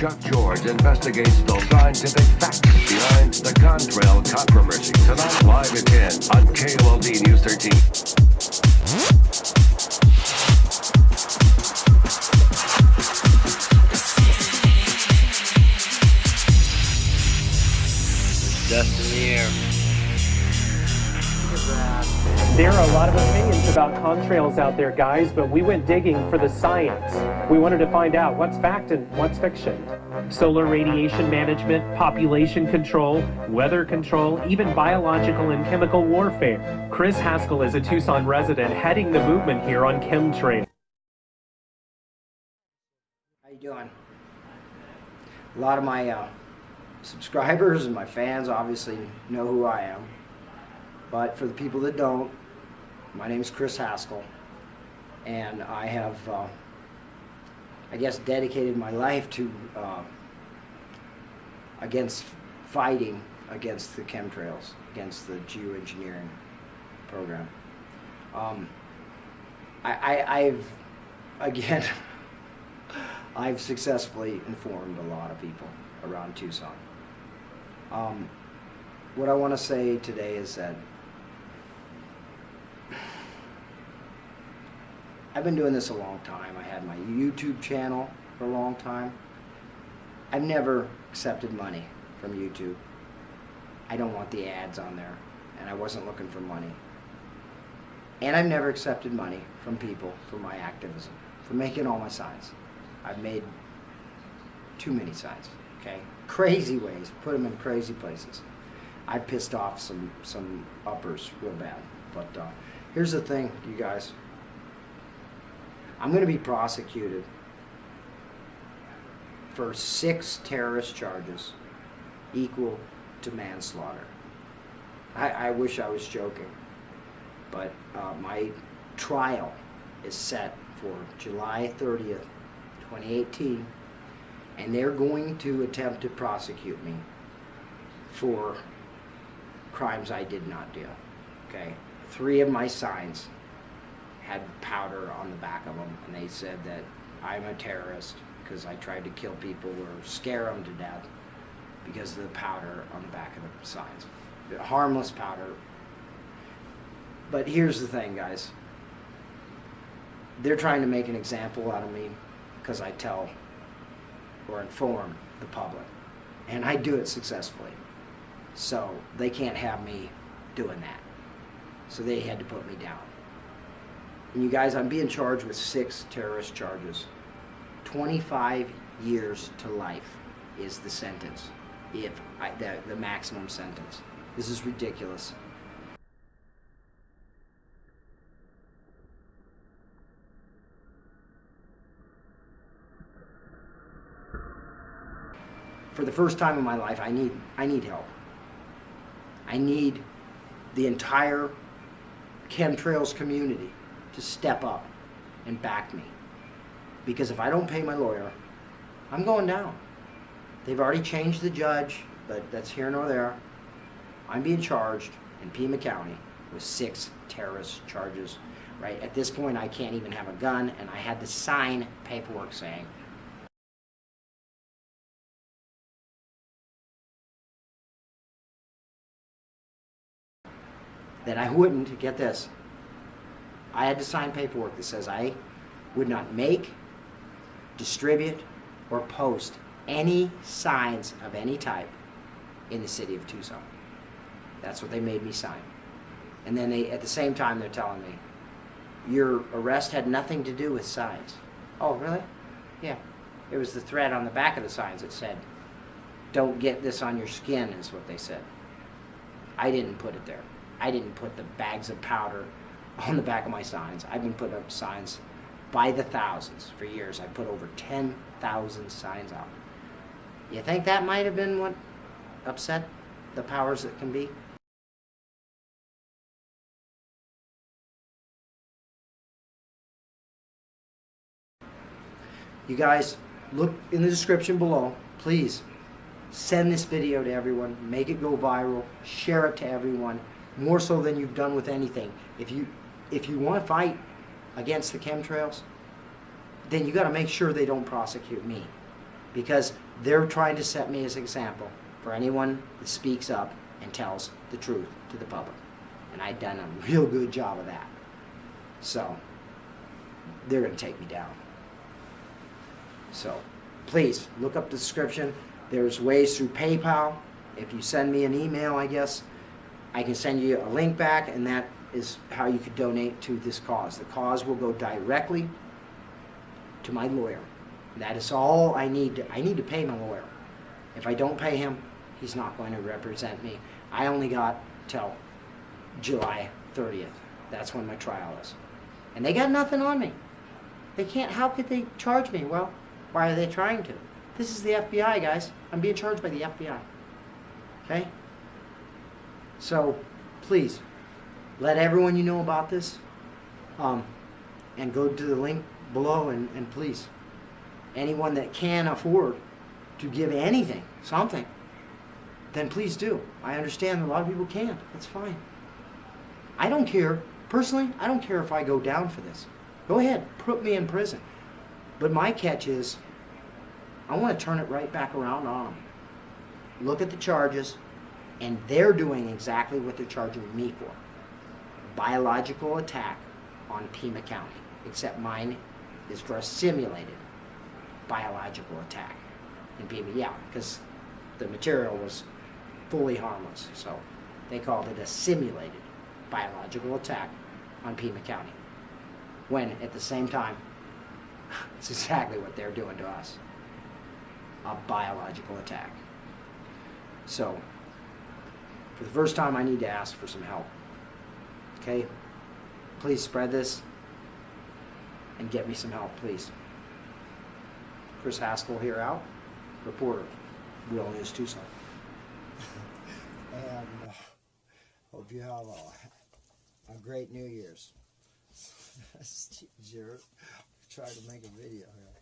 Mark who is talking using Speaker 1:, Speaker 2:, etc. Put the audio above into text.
Speaker 1: Chuck George investigates the scientific facts behind the contrail controversy. Tonight, live at 10 on KOLD News 13.
Speaker 2: About contrails out there, guys, but we went digging for the science. We wanted to find out what's fact and what's fiction. Solar radiation management, population control, weather control, even biological and chemical warfare. Chris Haskell is a Tucson resident heading the movement here on chemtrails.
Speaker 3: How you doing? A lot of my uh, subscribers and my fans obviously know who I am. But for the people that don't, my name is Chris Haskell. And I have, uh, I guess, dedicated my life to uh, against fighting against the chemtrails, against the geoengineering program. Um, I, I've, again, I've successfully informed a lot of people around Tucson. Um, what I want to say today is that I've been doing this a long time. I had my YouTube channel for a long time. I've never accepted money from YouTube. I don't want the ads on there, and I wasn't looking for money. And I've never accepted money from people for my activism, for making all my signs. I've made too many signs, okay? Crazy ways, put them in crazy places. I pissed off some, some uppers real bad. But uh, here's the thing, you guys. I'm going to be prosecuted for six terrorist charges equal to manslaughter. I, I wish I was joking, but uh, my trial is set for July 30th, 2018, and they're going to attempt to prosecute me for crimes I did not do. Okay, three of my signs had powder on the back of them, and they said that I'm a terrorist because I tried to kill people or scare them to death because of the powder on the back of the signs. Harmless powder. But here's the thing, guys. They're trying to make an example out of me because I tell or inform the public. And I do it successfully. So they can't have me doing that. So they had to put me down. And you guys, I'm being charged with six terrorist charges. 25 years to life is the sentence, if I, the, the maximum sentence. This is ridiculous. For the first time in my life, I need, I need help. I need the entire chemtrails community to step up and back me. Because if I don't pay my lawyer, I'm going down. They've already changed the judge, but that's here nor there. I'm being charged in Pima County with six terrorist charges. Right at this point, I can't even have a gun, and I had to sign paperwork saying that I wouldn't, get this, I had to sign paperwork that says I would not make, distribute, or post any signs of any type in the city of Tucson. That's what they made me sign. And then they, at the same time, they're telling me, your arrest had nothing to do with signs. Oh, really? Yeah. It was the thread on the back of the signs that said, don't get this on your skin, is what they said. I didn't put it there. I didn't put the bags of powder on the back of my signs. I've been putting up signs by the thousands for years. I put over 10,000 signs out. You think that might have been what upset the powers that can be? You guys, look in the description below. Please send this video to everyone. Make it go viral. Share it to everyone. More so than you've done with anything. If you if you want to fight against the chemtrails, then you got to make sure they don't prosecute me. because they're trying to set me as an example for anyone that speaks up and tells the truth to the public. And I've done a real good job of that. So, they're going to take me down. So, please look up the description. There's ways through PayPal. If you send me an email, I guess, I can send you a link back, and that is how you could donate to this cause. The cause will go directly to my lawyer. That is all I need. To, I need to pay my lawyer. If I don't pay him, he's not going to represent me. I only got till July 30th. That's when my trial is. And they got nothing on me. They can't, how could they charge me? Well, why are they trying to? This is the FBI, guys. I'm being charged by the FBI. Okay? So, please, let everyone you know about this, um, and go to the link below and, and please, anyone that can afford to give anything, something, then please do. I understand a lot of people can't. That's fine. I don't care. Personally, I don't care if I go down for this. Go ahead, put me in prison. But my catch is, I want to turn it right back around on them. Look at the charges, and they're doing exactly what they're charging me for. Biological attack on Pima County. Except mine is for a simulated biological attack in Pima. Yeah, because the material was fully harmless. So they called it a simulated biological attack on Pima County. When at the same time, it's exactly what they're doing to us a biological attack. So, for the first time, I need to ask for some help. Okay? Please spread this and get me some help, please. Chris Haskell here out, reporter, Real News Tucson.
Speaker 4: and uh, hope you have a, a great New Year's. Jerk, trying to make a video here.